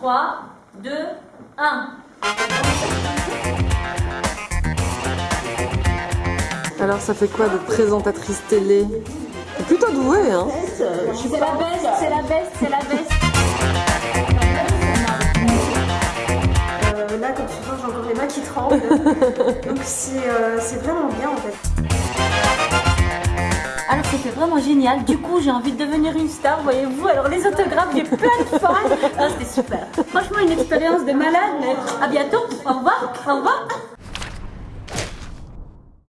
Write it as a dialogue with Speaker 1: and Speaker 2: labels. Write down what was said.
Speaker 1: 3, 2, 1.
Speaker 2: Alors, ça fait quoi de présentatrice télé? Plutôt douée, hein?
Speaker 1: C'est la best, c'est la best, c'est la best.
Speaker 3: Euh, là, comme tu vois, j'ai encore les mains qui tremblent. Donc c'est euh, c'est vraiment bien en fait.
Speaker 1: C'était vraiment génial. Du coup, j'ai envie de devenir une star, voyez-vous. Alors les autographes, j'ai plein de fans. Ah, c'était super. Franchement, une expérience de malade. Mais à bientôt. Au revoir. Au revoir.